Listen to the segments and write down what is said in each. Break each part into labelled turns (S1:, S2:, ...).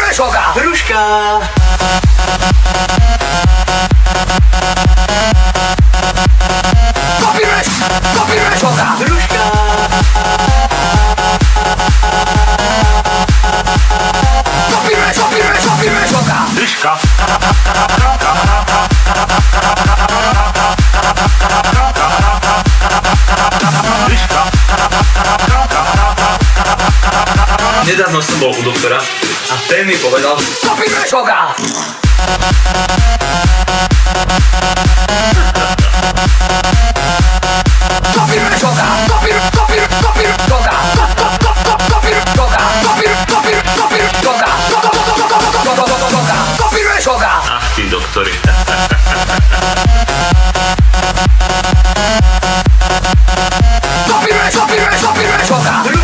S1: Družka! Družka! nedávno som bol u doktora a ten mi povedal Kopíme šoga! Kopíme šoga! Kopíme, kopíme, kopíme šoga! Kopíme šoga! Kopíme, kopíme, kopíme šoga! Kopíme šoga!
S2: Ach, ty doktori. Kopíme, kopíme, kopíme šoga!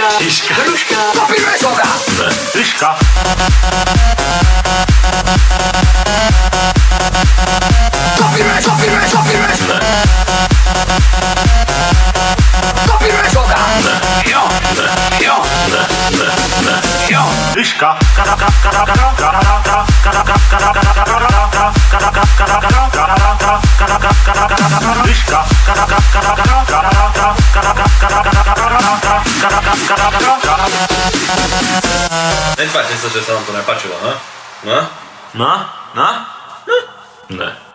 S2: Рыжка, Тишка, Рыжка, Попивай сюда! Тишка! Copyright, copyright, copyright! Copyright сюда! Йо, йо, йо! Тишка! Тишка!
S1: Nel face sta cessando una pace, no? No?
S2: No? No? No? No?